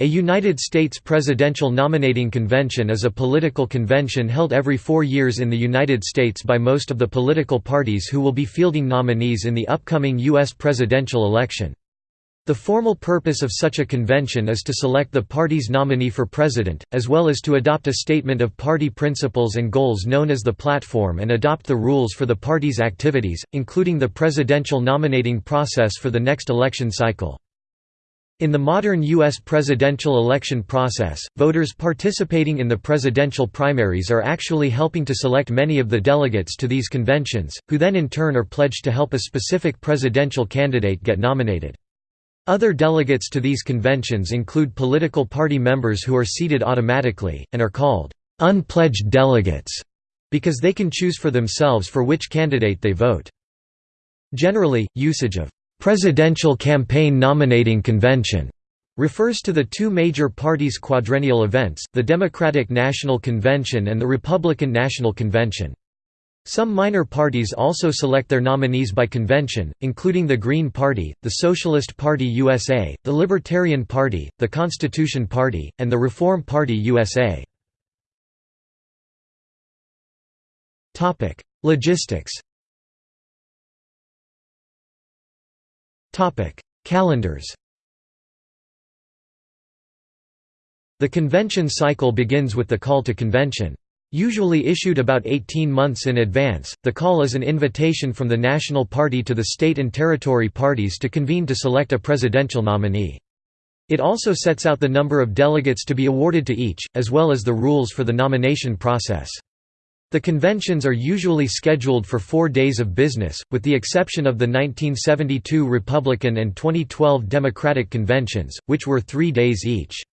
A United States presidential nominating convention is a political convention held every four years in the United States by most of the political parties who will be fielding nominees in the upcoming U.S. presidential election. The formal purpose of such a convention is to select the party's nominee for president, as well as to adopt a statement of party principles and goals known as the platform and adopt the rules for the party's activities, including the presidential nominating process for the next election cycle. In the modern U.S. presidential election process, voters participating in the presidential primaries are actually helping to select many of the delegates to these conventions, who then in turn are pledged to help a specific presidential candidate get nominated. Other delegates to these conventions include political party members who are seated automatically, and are called unpledged delegates, because they can choose for themselves for which candidate they vote. Generally, usage of Presidential Campaign Nominating Convention refers to the two major parties' quadrennial events, the Democratic National Convention and the Republican National Convention. Some minor parties also select their nominees by convention, including the Green Party, the Socialist Party USA, the Libertarian Party, the Constitution Party, and the Reform Party USA. Logistics Topic: Calendars. The convention cycle begins with the call to convention. Usually issued about 18 months in advance, the call is an invitation from the national party to the state and territory parties to convene to select a presidential nominee. It also sets out the number of delegates to be awarded to each, as well as the rules for the nomination process. The conventions are usually scheduled for four days of business, with the exception of the 1972 Republican and 2012 Democratic conventions, which were three days each.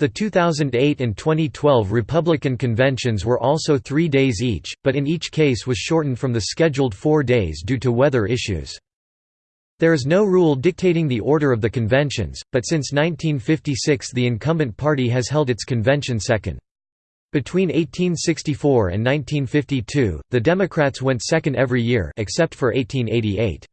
The 2008 and 2012 Republican conventions were also three days each, but in each case was shortened from the scheduled four days due to weather issues. There is no rule dictating the order of the conventions, but since 1956 the incumbent party has held its convention second. Between 1864 and 1952, the Democrats went second every year except for 1888.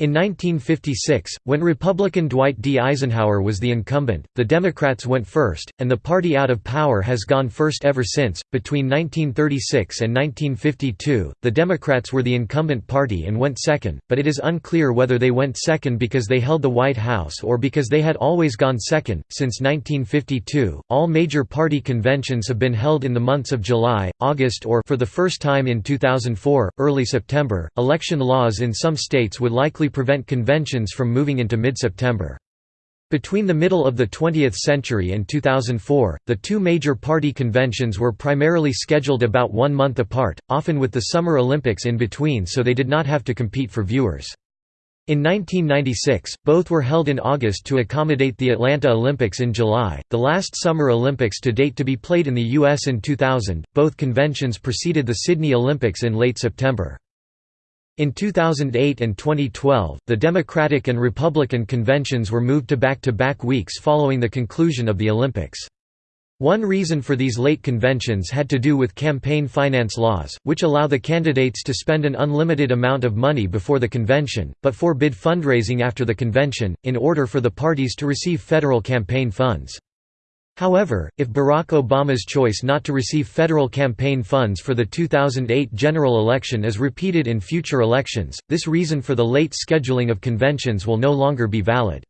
In 1956, when Republican Dwight D. Eisenhower was the incumbent, the Democrats went first, and the party out of power has gone first ever since. Between 1936 and 1952, the Democrats were the incumbent party and went second, but it is unclear whether they went second because they held the White House or because they had always gone second. Since 1952, all major party conventions have been held in the months of July, August, or for the first time in 2004, early September. Election laws in some states would likely prevent conventions from moving into mid-September. Between the middle of the 20th century and 2004, the two major party conventions were primarily scheduled about one month apart, often with the Summer Olympics in between so they did not have to compete for viewers. In 1996, both were held in August to accommodate the Atlanta Olympics in July, the last Summer Olympics to date to be played in the U.S. in 2000. Both conventions preceded the Sydney Olympics in late September. In 2008 and 2012, the Democratic and Republican conventions were moved to back-to-back -back weeks following the conclusion of the Olympics. One reason for these late conventions had to do with campaign finance laws, which allow the candidates to spend an unlimited amount of money before the convention, but forbid fundraising after the convention, in order for the parties to receive federal campaign funds. However, if Barack Obama's choice not to receive federal campaign funds for the 2008 general election is repeated in future elections, this reason for the late scheduling of conventions will no longer be valid.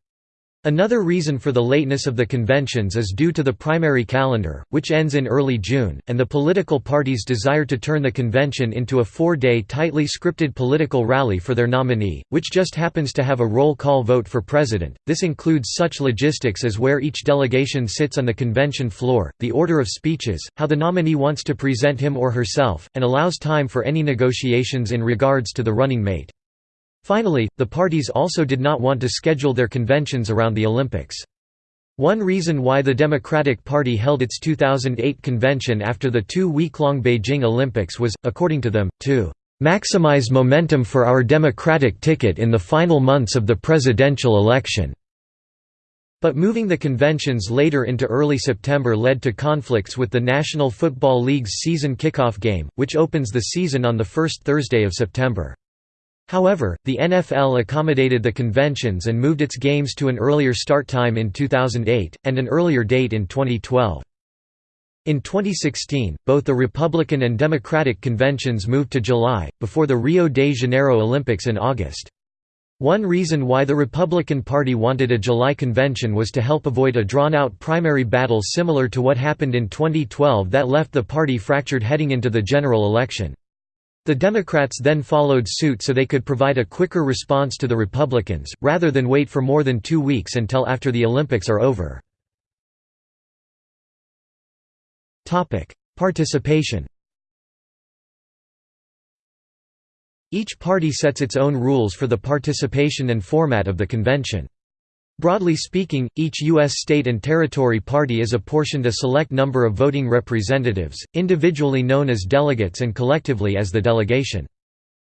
Another reason for the lateness of the conventions is due to the primary calendar, which ends in early June, and the political parties' desire to turn the convention into a four-day tightly scripted political rally for their nominee, which just happens to have a roll call vote for president. This includes such logistics as where each delegation sits on the convention floor, the order of speeches, how the nominee wants to present him or herself, and allows time for any negotiations in regards to the running mate. Finally, the parties also did not want to schedule their conventions around the Olympics. One reason why the Democratic Party held its 2008 convention after the two-week-long Beijing Olympics was, according to them, to "...maximize momentum for our Democratic ticket in the final months of the presidential election." But moving the conventions later into early September led to conflicts with the National Football League's season kickoff game, which opens the season on the first Thursday of September. However, the NFL accommodated the conventions and moved its games to an earlier start time in 2008, and an earlier date in 2012. In 2016, both the Republican and Democratic conventions moved to July, before the Rio de Janeiro Olympics in August. One reason why the Republican Party wanted a July convention was to help avoid a drawn-out primary battle similar to what happened in 2012 that left the party fractured heading into the general election. The Democrats then followed suit so they could provide a quicker response to the Republicans, rather than wait for more than two weeks until after the Olympics are over. Participation Each party sets its own rules for the participation and format of the convention. Broadly speaking, each U.S. state and territory party is apportioned a select number of voting representatives, individually known as delegates and collectively as the delegation.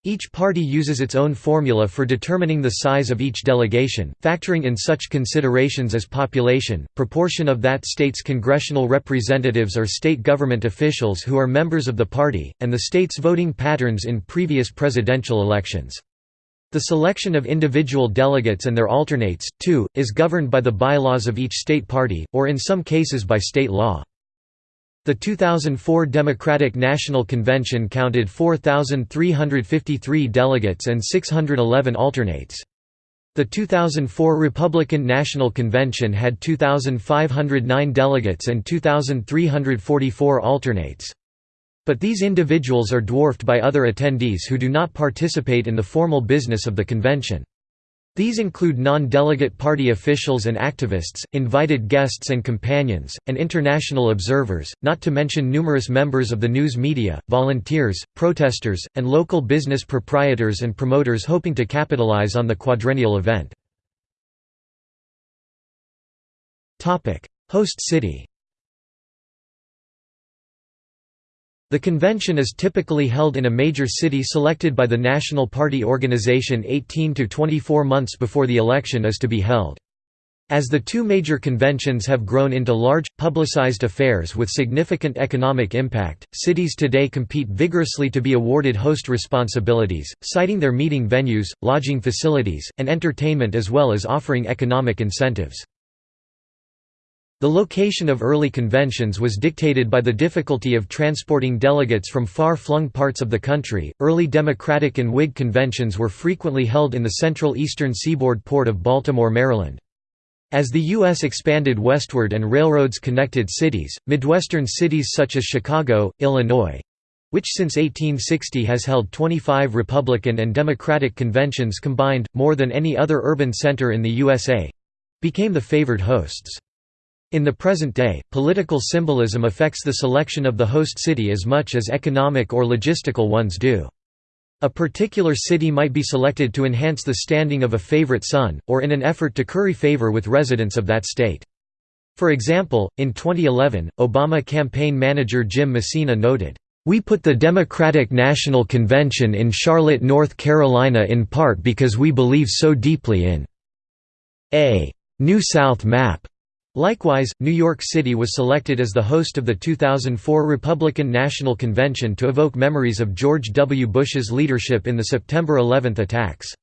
Each party uses its own formula for determining the size of each delegation, factoring in such considerations as population, proportion of that state's congressional representatives or state government officials who are members of the party, and the state's voting patterns in previous presidential elections. The selection of individual delegates and their alternates, too, is governed by the bylaws of each state party, or in some cases by state law. The 2004 Democratic National Convention counted 4,353 delegates and 611 alternates. The 2004 Republican National Convention had 2,509 delegates and 2,344 alternates. But these individuals are dwarfed by other attendees who do not participate in the formal business of the convention. These include non-delegate party officials and activists, invited guests and companions, and international observers, not to mention numerous members of the news media, volunteers, protesters, and local business proprietors and promoters hoping to capitalize on the quadrennial event. Host city The convention is typically held in a major city selected by the National Party organization 18 to 24 months before the election is to be held. As the two major conventions have grown into large, publicized affairs with significant economic impact, cities today compete vigorously to be awarded host responsibilities, citing their meeting venues, lodging facilities, and entertainment as well as offering economic incentives. The location of early conventions was dictated by the difficulty of transporting delegates from far-flung parts of the country. Early Democratic and Whig conventions were frequently held in the central eastern seaboard port of Baltimore, Maryland. As the U.S. expanded westward and railroads connected cities, Midwestern cities such as Chicago, Illinois which since 1860 has held 25 Republican and Democratic conventions combined, more than any other urban center in the USA became the favored hosts. In the present day, political symbolism affects the selection of the host city as much as economic or logistical ones do. A particular city might be selected to enhance the standing of a favorite son, or in an effort to curry favor with residents of that state. For example, in 2011, Obama campaign manager Jim Messina noted, "...we put the Democratic National Convention in Charlotte, North Carolina in part because we believe so deeply in a New South map." Likewise, New York City was selected as the host of the 2004 Republican National Convention to evoke memories of George W. Bush's leadership in the September 11 attacks.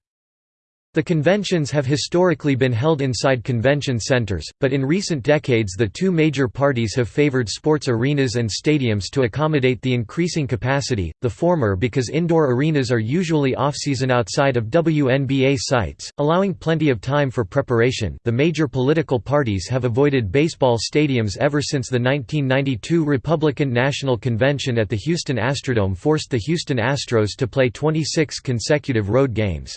The conventions have historically been held inside convention centers, but in recent decades the two major parties have favored sports arenas and stadiums to accommodate the increasing capacity, the former because indoor arenas are usually off-season outside of WNBA sites, allowing plenty of time for preparation the major political parties have avoided baseball stadiums ever since the 1992 Republican National Convention at the Houston Astrodome forced the Houston Astros to play 26 consecutive road games.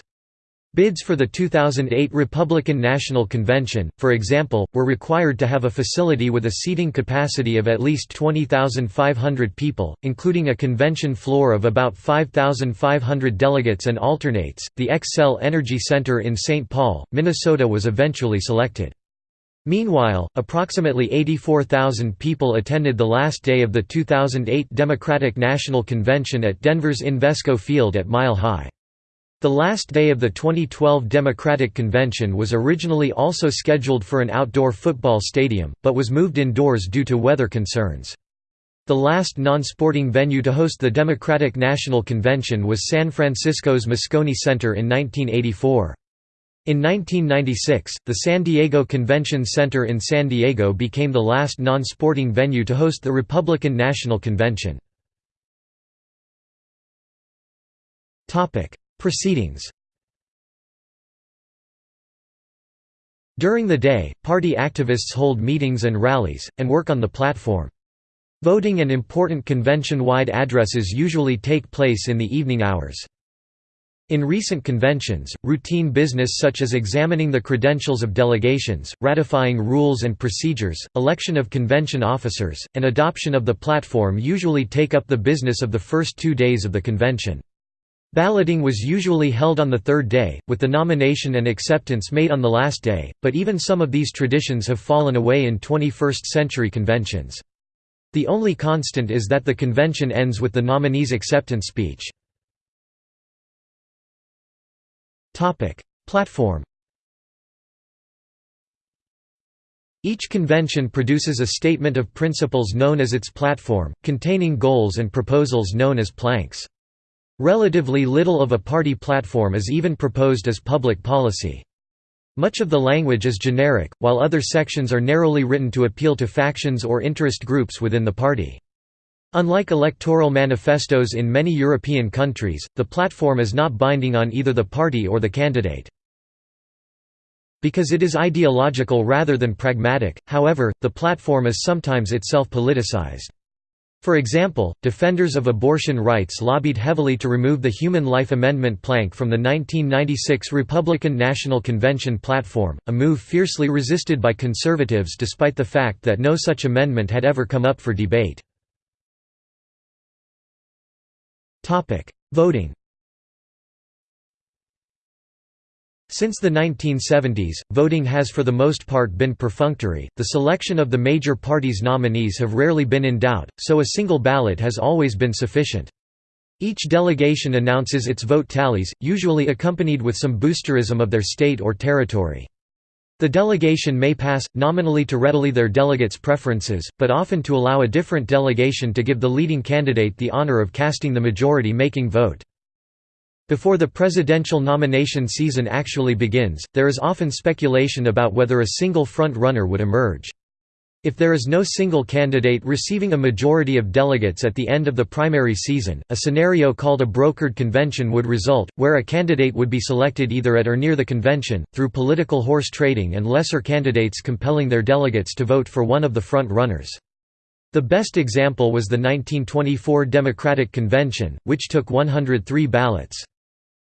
Bids for the 2008 Republican National Convention, for example, were required to have a facility with a seating capacity of at least 20,500 people, including a convention floor of about 5,500 delegates and alternates. The Xcel Energy Center in St. Paul, Minnesota was eventually selected. Meanwhile, approximately 84,000 people attended the last day of the 2008 Democratic National Convention at Denver's Invesco Field at Mile High. The last day of the 2012 Democratic Convention was originally also scheduled for an outdoor football stadium, but was moved indoors due to weather concerns. The last non-sporting venue to host the Democratic National Convention was San Francisco's Moscone Center in 1984. In 1996, the San Diego Convention Center in San Diego became the last non-sporting venue to host the Republican National Convention. Proceedings During the day, party activists hold meetings and rallies, and work on the platform. Voting and important convention-wide addresses usually take place in the evening hours. In recent conventions, routine business such as examining the credentials of delegations, ratifying rules and procedures, election of convention officers, and adoption of the platform usually take up the business of the first two days of the convention. Balloting was usually held on the third day, with the nomination and acceptance made on the last day, but even some of these traditions have fallen away in 21st-century conventions. The only constant is that the convention ends with the nominee's acceptance speech. Platform Each convention produces a statement of principles known as its platform, containing goals and proposals known as planks. Relatively little of a party platform is even proposed as public policy. Much of the language is generic, while other sections are narrowly written to appeal to factions or interest groups within the party. Unlike electoral manifestos in many European countries, the platform is not binding on either the party or the candidate. Because it is ideological rather than pragmatic, however, the platform is sometimes itself politicized. For example, defenders of abortion rights lobbied heavily to remove the Human Life Amendment plank from the 1996 Republican National Convention platform, a move fiercely resisted by conservatives despite the fact that no such amendment had ever come up for debate. Voting Since the 1970s, voting has for the most part been perfunctory, the selection of the major parties' nominees have rarely been in doubt, so a single ballot has always been sufficient. Each delegation announces its vote tallies, usually accompanied with some boosterism of their state or territory. The delegation may pass, nominally to readily their delegates' preferences, but often to allow a different delegation to give the leading candidate the honor of casting the majority-making vote. Before the presidential nomination season actually begins, there is often speculation about whether a single front-runner would emerge. If there is no single candidate receiving a majority of delegates at the end of the primary season, a scenario called a brokered convention would result, where a candidate would be selected either at or near the convention, through political horse trading and lesser candidates compelling their delegates to vote for one of the front-runners. The best example was the 1924 Democratic Convention, which took 103 ballots.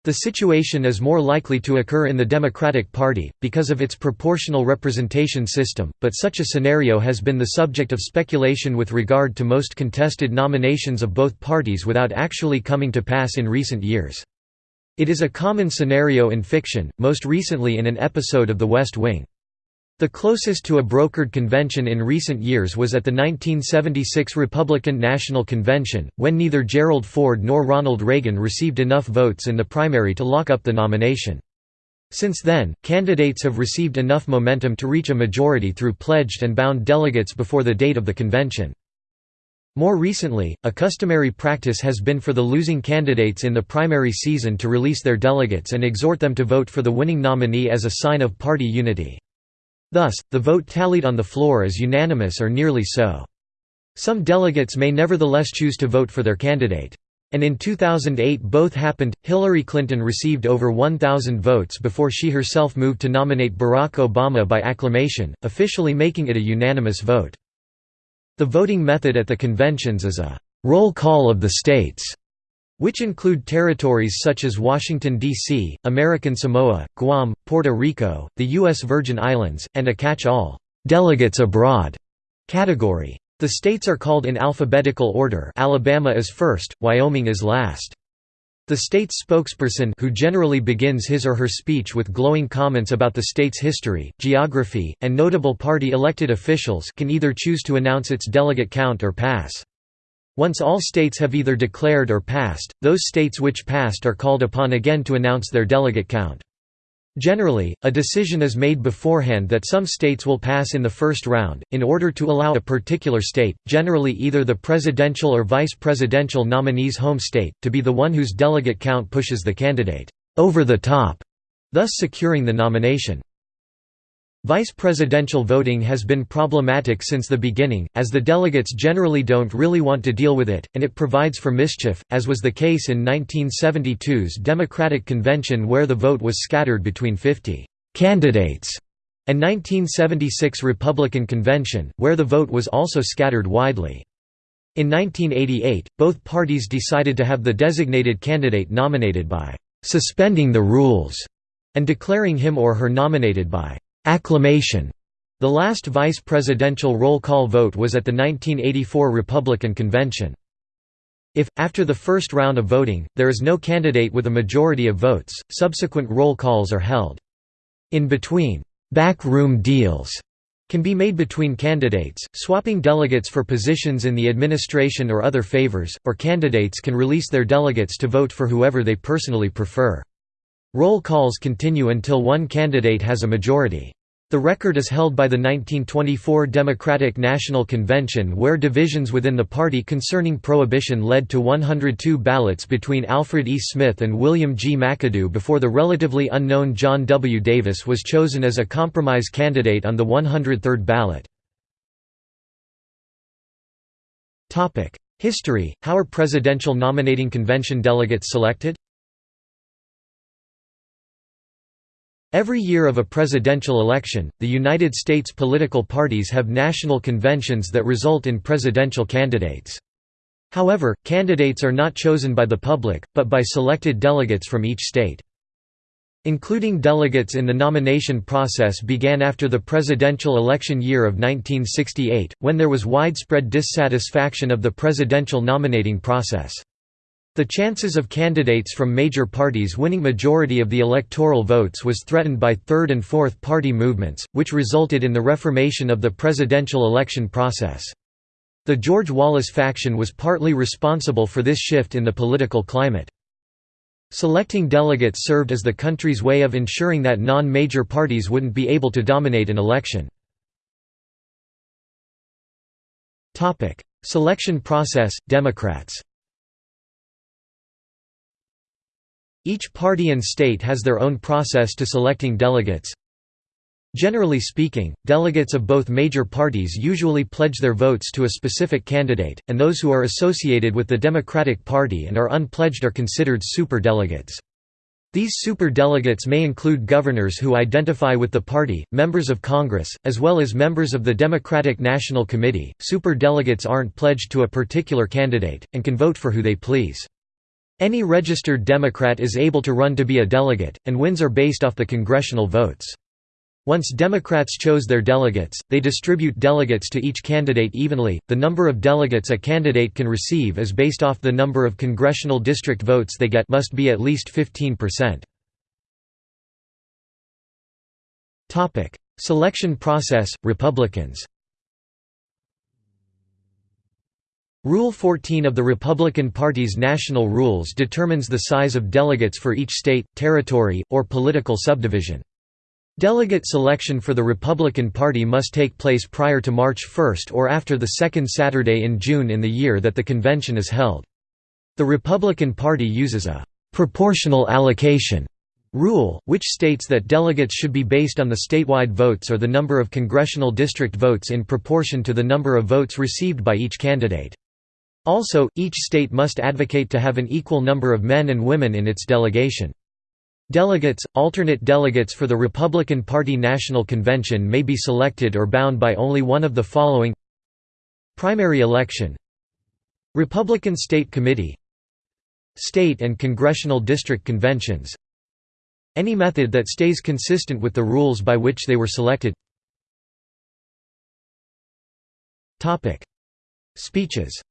The situation is more likely to occur in the Democratic Party, because of its proportional representation system, but such a scenario has been the subject of speculation with regard to most contested nominations of both parties without actually coming to pass in recent years. It is a common scenario in fiction, most recently in an episode of The West Wing. The closest to a brokered convention in recent years was at the 1976 Republican National Convention, when neither Gerald Ford nor Ronald Reagan received enough votes in the primary to lock up the nomination. Since then, candidates have received enough momentum to reach a majority through pledged and bound delegates before the date of the convention. More recently, a customary practice has been for the losing candidates in the primary season to release their delegates and exhort them to vote for the winning nominee as a sign of party unity. Thus, the vote tallied on the floor is unanimous or nearly so. Some delegates may nevertheless choose to vote for their candidate. And in 2008 both happened. Hillary Clinton received over 1,000 votes before she herself moved to nominate Barack Obama by acclamation, officially making it a unanimous vote. The voting method at the conventions is a roll call of the states which include territories such as Washington, D.C., American Samoa, Guam, Puerto Rico, the U.S. Virgin Islands, and a catch-all delegates abroad category. The states are called in alphabetical order Alabama is first, Wyoming is last. The state's spokesperson who generally begins his or her speech with glowing comments about the state's history, geography, and notable party elected officials can either choose to announce its delegate count or pass. Once all states have either declared or passed, those states which passed are called upon again to announce their delegate count. Generally, a decision is made beforehand that some states will pass in the first round, in order to allow a particular state, generally either the presidential or vice presidential nominee's home state, to be the one whose delegate count pushes the candidate over the top, thus securing the nomination. Vice presidential voting has been problematic since the beginning, as the delegates generally don't really want to deal with it, and it provides for mischief, as was the case in 1972's Democratic Convention where the vote was scattered between 50 «candidates» and 1976 Republican Convention, where the vote was also scattered widely. In 1988, both parties decided to have the designated candidate nominated by «suspending the rules» and declaring him or her nominated by Acclamation. The last vice presidential roll call vote was at the 1984 Republican Convention. If, after the first round of voting, there is no candidate with a majority of votes, subsequent roll calls are held. In between, backroom deals can be made between candidates, swapping delegates for positions in the administration or other favors, or candidates can release their delegates to vote for whoever they personally prefer. Roll calls continue until one candidate has a majority. The record is held by the 1924 Democratic National Convention where divisions within the party concerning prohibition led to 102 ballots between Alfred E. Smith and William G. McAdoo before the relatively unknown John W. Davis was chosen as a compromise candidate on the 103rd ballot. History – How are presidential nominating convention delegates selected? Every year of a presidential election, the United States political parties have national conventions that result in presidential candidates. However, candidates are not chosen by the public, but by selected delegates from each state. Including delegates in the nomination process began after the presidential election year of 1968, when there was widespread dissatisfaction of the presidential nominating process. The chances of candidates from major parties winning majority of the electoral votes was threatened by third and fourth party movements, which resulted in the reformation of the presidential election process. The George Wallace faction was partly responsible for this shift in the political climate. Selecting delegates served as the country's way of ensuring that non-major parties wouldn't be able to dominate an election. Selection process, Democrats Each party and state has their own process to selecting delegates. Generally speaking, delegates of both major parties usually pledge their votes to a specific candidate, and those who are associated with the Democratic Party and are unpledged are considered superdelegates. These superdelegates may include governors who identify with the party, members of Congress, as well as members of the Democratic National Committee. Superdelegates aren't pledged to a particular candidate, and can vote for who they please. Any registered Democrat is able to run to be a delegate, and wins are based off the congressional votes. Once Democrats chose their delegates, they distribute delegates to each candidate evenly. The number of delegates a candidate can receive is based off the number of congressional district votes they get must be at least 15%. Topic: Selection process Republicans Rule 14 of the Republican Party's national rules determines the size of delegates for each state, territory, or political subdivision. Delegate selection for the Republican Party must take place prior to March 1 or after the second Saturday in June in the year that the convention is held. The Republican Party uses a «proportional allocation» rule, which states that delegates should be based on the statewide votes or the number of congressional district votes in proportion to the number of votes received by each candidate. Also, each state must advocate to have an equal number of men and women in its delegation. Delegates, alternate delegates for the Republican Party National Convention may be selected or bound by only one of the following. Primary election. Republican State Committee. State and Congressional District Conventions. Any method that stays consistent with the rules by which they were selected. Speeches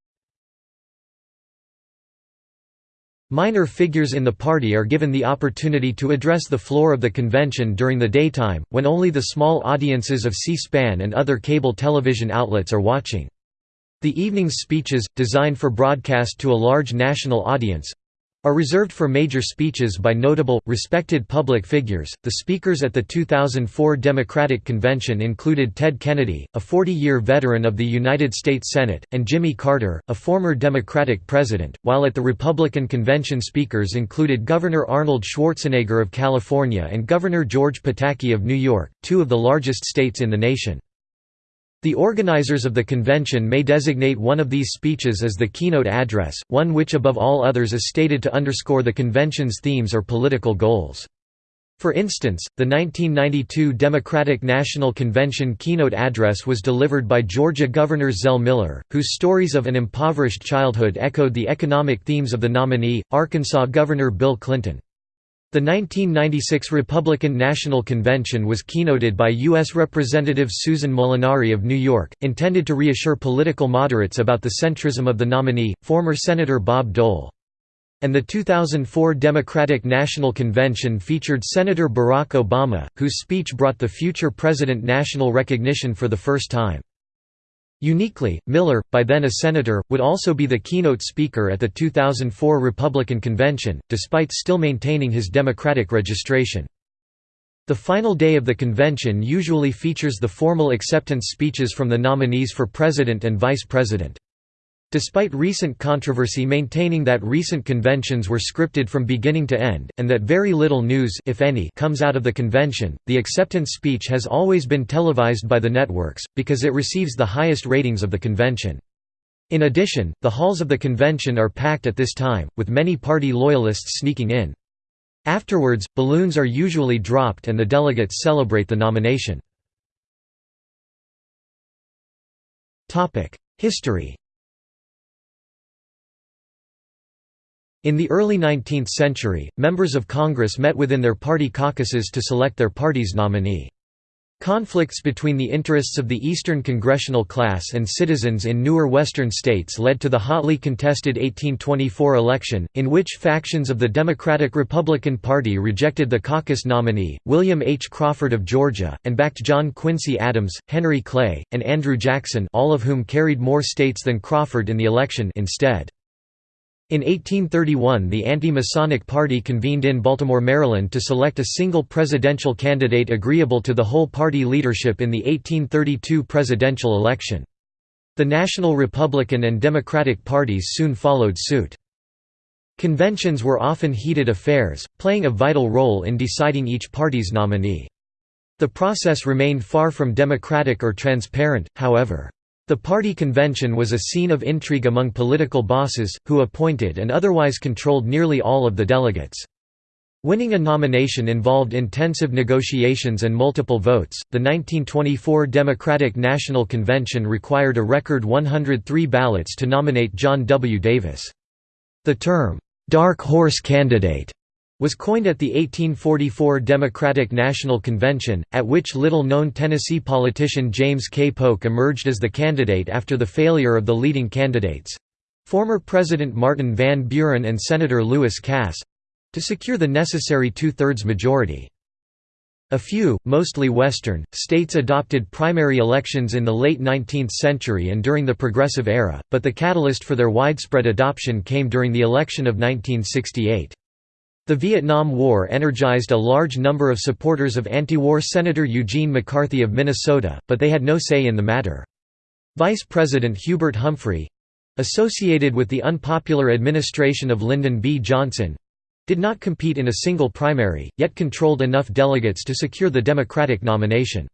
Minor figures in the party are given the opportunity to address the floor of the convention during the daytime, when only the small audiences of C-SPAN and other cable television outlets are watching. The evening's speeches, designed for broadcast to a large national audience, are reserved for major speeches by notable, respected public figures. The speakers at the 2004 Democratic Convention included Ted Kennedy, a 40 year veteran of the United States Senate, and Jimmy Carter, a former Democratic president, while at the Republican Convention speakers included Governor Arnold Schwarzenegger of California and Governor George Pataki of New York, two of the largest states in the nation. The organizers of the convention may designate one of these speeches as the keynote address, one which above all others is stated to underscore the convention's themes or political goals. For instance, the 1992 Democratic National Convention keynote address was delivered by Georgia Governor Zell Miller, whose stories of an impoverished childhood echoed the economic themes of the nominee, Arkansas Governor Bill Clinton. The 1996 Republican National Convention was keynoted by U.S. Representative Susan Molinari of New York, intended to reassure political moderates about the centrism of the nominee, former Senator Bob Dole. And the 2004 Democratic National Convention featured Senator Barack Obama, whose speech brought the future president national recognition for the first time. Uniquely, Miller, by then a senator, would also be the keynote speaker at the 2004 Republican convention, despite still maintaining his Democratic registration. The final day of the convention usually features the formal acceptance speeches from the nominees for president and vice president. Despite recent controversy maintaining that recent conventions were scripted from beginning to end, and that very little news if any comes out of the convention, the acceptance speech has always been televised by the networks, because it receives the highest ratings of the convention. In addition, the halls of the convention are packed at this time, with many party loyalists sneaking in. Afterwards, balloons are usually dropped and the delegates celebrate the nomination. History In the early 19th century, members of Congress met within their party caucuses to select their party's nominee. Conflicts between the interests of the Eastern congressional class and citizens in newer Western states led to the hotly contested 1824 election, in which factions of the Democratic-Republican Party rejected the caucus nominee, William H. Crawford of Georgia, and backed John Quincy Adams, Henry Clay, and Andrew Jackson all of whom carried more states than Crawford in the election instead. In 1831 the Anti-Masonic Party convened in Baltimore, Maryland to select a single presidential candidate agreeable to the whole party leadership in the 1832 presidential election. The National Republican and Democratic parties soon followed suit. Conventions were often heated affairs, playing a vital role in deciding each party's nominee. The process remained far from democratic or transparent, however. The party convention was a scene of intrigue among political bosses, who appointed and otherwise controlled nearly all of the delegates. Winning a nomination involved intensive negotiations and multiple votes. The 1924 Democratic National Convention required a record 103 ballots to nominate John W. Davis. The term, dark horse candidate was coined at the 1844 Democratic National Convention, at which little-known Tennessee politician James K. Polk emerged as the candidate after the failure of the leading candidates—former President Martin Van Buren and Senator Lewis Cass—to secure the necessary two-thirds majority. A few, mostly Western, states adopted primary elections in the late 19th century and during the Progressive Era, but the catalyst for their widespread adoption came during the election of 1968. The Vietnam War energized a large number of supporters of anti-war Senator Eugene McCarthy of Minnesota, but they had no say in the matter. Vice President Hubert Humphrey—associated with the unpopular administration of Lyndon B. Johnson—did not compete in a single primary, yet controlled enough delegates to secure the Democratic nomination.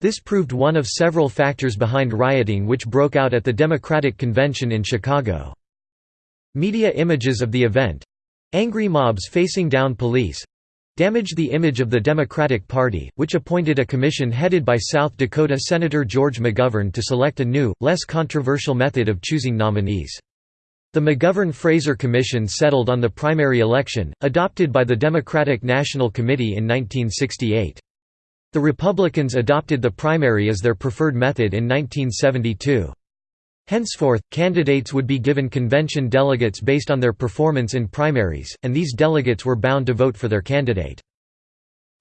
This proved one of several factors behind rioting which broke out at the Democratic Convention in Chicago. Media images of the event, Angry mobs facing down police damaged the image of the Democratic Party, which appointed a commission headed by South Dakota Senator George McGovern to select a new, less controversial method of choosing nominees. The McGovern-Fraser Commission settled on the primary election, adopted by the Democratic National Committee in 1968. The Republicans adopted the primary as their preferred method in 1972. Henceforth, candidates would be given convention delegates based on their performance in primaries, and these delegates were bound to vote for their candidate.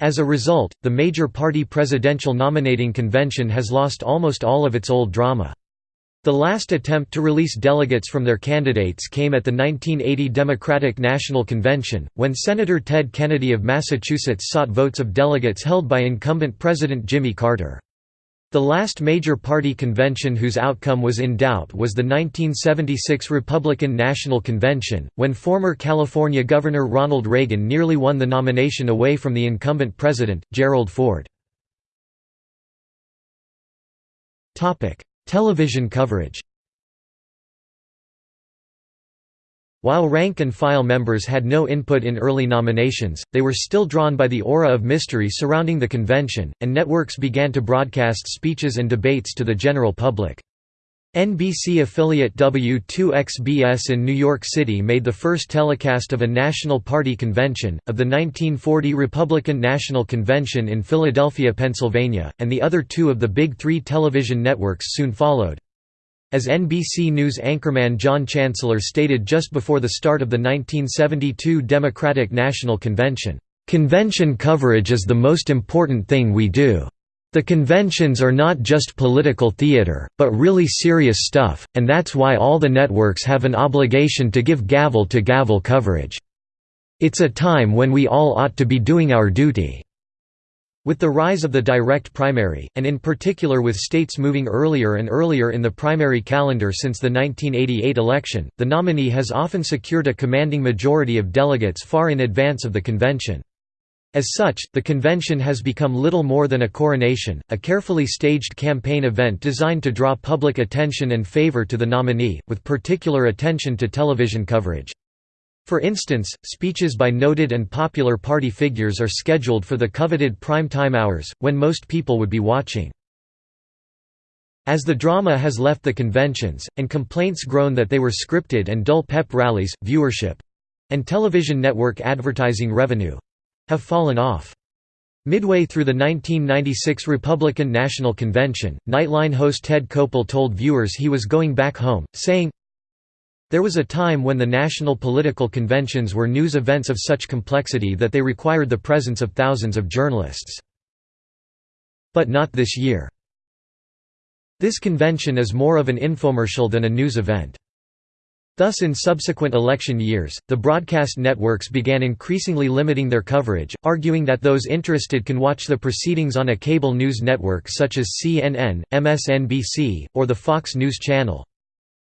As a result, the major party presidential nominating convention has lost almost all of its old drama. The last attempt to release delegates from their candidates came at the 1980 Democratic National Convention, when Senator Ted Kennedy of Massachusetts sought votes of delegates held by incumbent President Jimmy Carter. The last major party convention whose outcome was in doubt was the 1976 Republican National Convention, when former California Governor Ronald Reagan nearly won the nomination away from the incumbent president, Gerald Ford. Television coverage While rank-and-file members had no input in early nominations, they were still drawn by the aura of mystery surrounding the convention, and networks began to broadcast speeches and debates to the general public. NBC affiliate W2XBS in New York City made the first telecast of a National Party convention, of the 1940 Republican National Convention in Philadelphia, Pennsylvania, and the other two of the Big Three television networks soon followed. As NBC News anchorman John Chancellor stated just before the start of the 1972 Democratic National Convention, "...convention coverage is the most important thing we do." The conventions are not just political theater, but really serious stuff, and that's why all the networks have an obligation to give gavel-to-gavel -gavel coverage. It's a time when we all ought to be doing our duty." With the rise of the direct primary, and in particular with states moving earlier and earlier in the primary calendar since the 1988 election, the nominee has often secured a commanding majority of delegates far in advance of the convention. As such, the convention has become little more than a coronation, a carefully staged campaign event designed to draw public attention and favor to the nominee, with particular attention to television coverage. For instance, speeches by noted and popular party figures are scheduled for the coveted prime time hours, when most people would be watching. As the drama has left the conventions, and complaints grown that they were scripted and dull pep rallies, viewership—and television network advertising revenue, have fallen off. Midway through the 1996 Republican National Convention, Nightline host Ted Koppel told viewers he was going back home, saying, There was a time when the national political conventions were news events of such complexity that they required the presence of thousands of journalists. But not this year. This convention is more of an infomercial than a news event. Thus in subsequent election years, the broadcast networks began increasingly limiting their coverage, arguing that those interested can watch the proceedings on a cable news network such as CNN, MSNBC, or the Fox News Channel.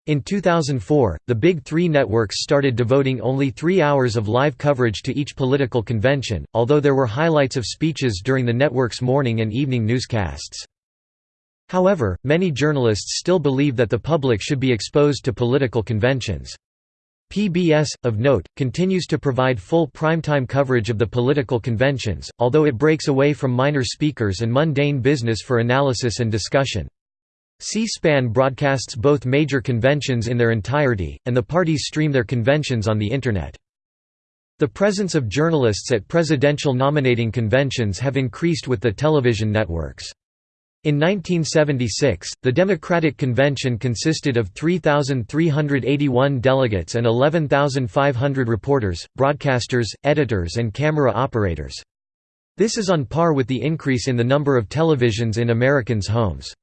In 2004, the Big Three networks started devoting only three hours of live coverage to each political convention, although there were highlights of speeches during the network's morning and evening newscasts. However, many journalists still believe that the public should be exposed to political conventions. PBS, of note, continues to provide full primetime coverage of the political conventions, although it breaks away from minor speakers and mundane business for analysis and discussion. C-SPAN broadcasts both major conventions in their entirety, and the parties stream their conventions on the Internet. The presence of journalists at presidential nominating conventions have increased with the television networks. In 1976, the Democratic Convention consisted of 3,381 delegates and 11,500 reporters, broadcasters, editors and camera operators. This is on par with the increase in the number of televisions in Americans' homes.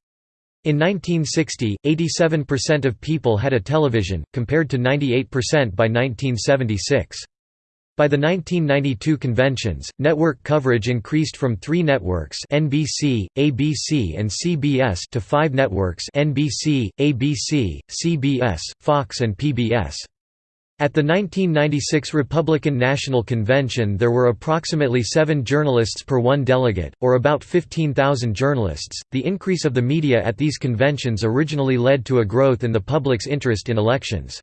In 1960, 87% of people had a television, compared to 98% by 1976. By the 1992 conventions, network coverage increased from three networks NBC, ABC and CBS to five networks NBC, ABC, CBS, Fox and PBS. At the 1996 Republican National Convention there were approximately seven journalists per one delegate, or about 15,000 journalists. The increase of the media at these conventions originally led to a growth in the public's interest in elections.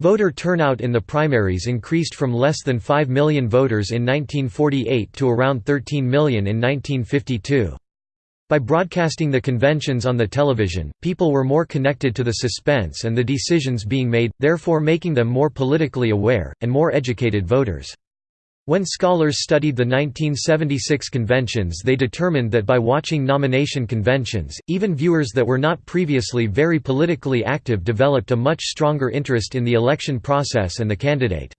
Voter turnout in the primaries increased from less than 5 million voters in 1948 to around 13 million in 1952. By broadcasting the conventions on the television, people were more connected to the suspense and the decisions being made, therefore making them more politically aware, and more educated voters. When scholars studied the 1976 conventions they determined that by watching nomination conventions, even viewers that were not previously very politically active developed a much stronger interest in the election process and the candidate.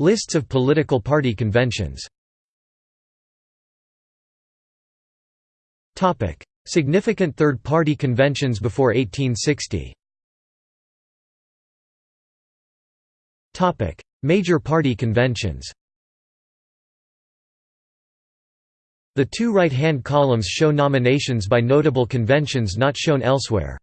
Lists of political party conventions Significant third-party conventions before 1860 Major party conventions. The two right-hand columns show nominations by notable conventions not shown elsewhere.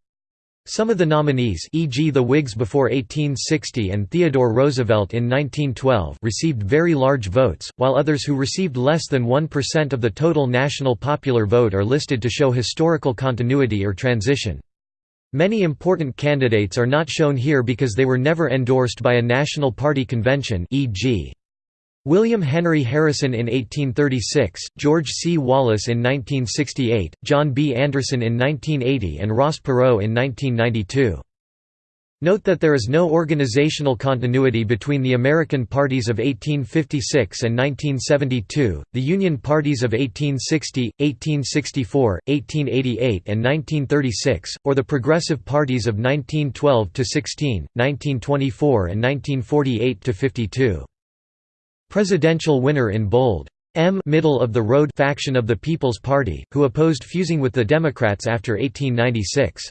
Some of the nominees e.g. the Whigs before 1860 and Theodore Roosevelt in 1912 received very large votes, while others who received less than 1% of the total national popular vote are listed to show historical continuity or transition. Many important candidates are not shown here because they were never endorsed by a national party convention e.g. William Henry Harrison in 1836, George C. Wallace in 1968, John B. Anderson in 1980 and Ross Perot in 1992. Note that there is no organizational continuity between the American parties of 1856 and 1972, the Union parties of 1860, 1864, 1888 and 1936, or the Progressive parties of 1912–16, 1924 and 1948–52. Presidential winner in bold. M middle of the road faction of the People's Party, who opposed fusing with the Democrats after 1896.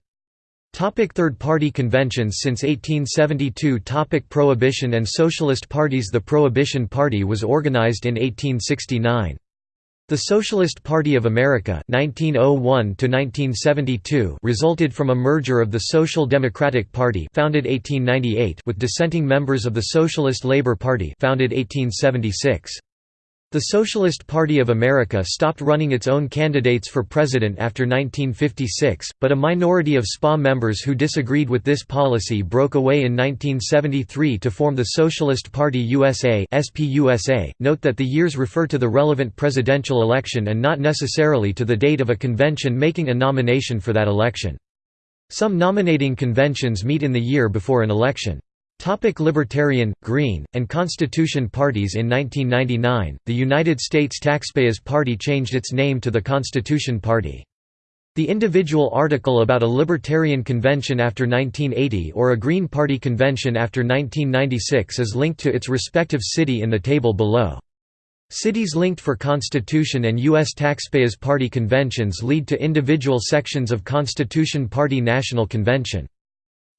Topic Third-party conventions Since 1872 Topic Prohibition and Socialist parties The Prohibition Party was organized in 1869. The Socialist Party of America 1901 resulted from a merger of the Social Democratic Party founded 1898 with dissenting members of the Socialist Labor Party founded 1876. The Socialist Party of America stopped running its own candidates for president after 1956, but a minority of SPA members who disagreed with this policy broke away in 1973 to form the Socialist Party USA SPUSA. .Note that the years refer to the relevant presidential election and not necessarily to the date of a convention making a nomination for that election. Some nominating conventions meet in the year before an election. Topic Libertarian, Green, and Constitution parties In 1999, the United States Taxpayers Party changed its name to the Constitution Party. The individual article about a Libertarian convention after 1980 or a Green Party convention after 1996 is linked to its respective city in the table below. Cities linked for Constitution and U.S. Taxpayers Party conventions lead to individual sections of Constitution Party National Convention.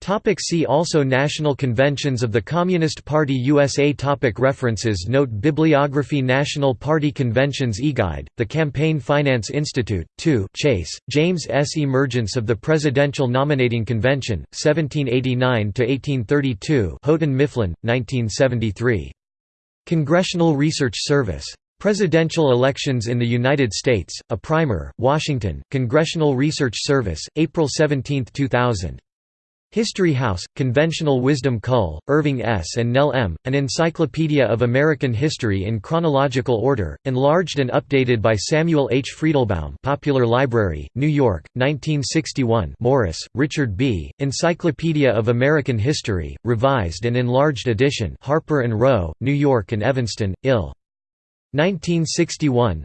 Topic see also National Conventions of the Communist Party USA Topic References Note Bibliography National Party Conventions eGuide, The Campaign Finance Institute, 2 Chase, James S. Emergence of the Presidential Nominating Convention, 1789–1832 Houghton Mifflin, 1973. Congressional Research Service. Presidential Elections in the United States, A Primer, Washington, Congressional Research Service, April 17, 2000. History House, Conventional Wisdom Kull, Irving S. and Nell M., An Encyclopedia of American History in Chronological Order, enlarged and updated by Samuel H. Friedelbaum Popular Library, New York, 1961 Morris, Richard B., Encyclopedia of American History, revised and enlarged edition Harper & Row, New York and Evanston, Ill. 1961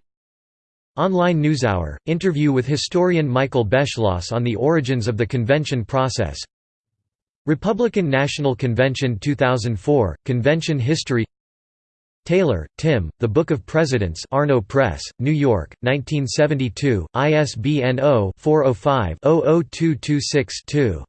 Online NewsHour, interview with historian Michael Beschloss on the origins of the convention process Republican National Convention 2004, Convention History Taylor, Tim, The Book of Presidents Arno Press, New York, 1972, ISBN 0-405-00226-2.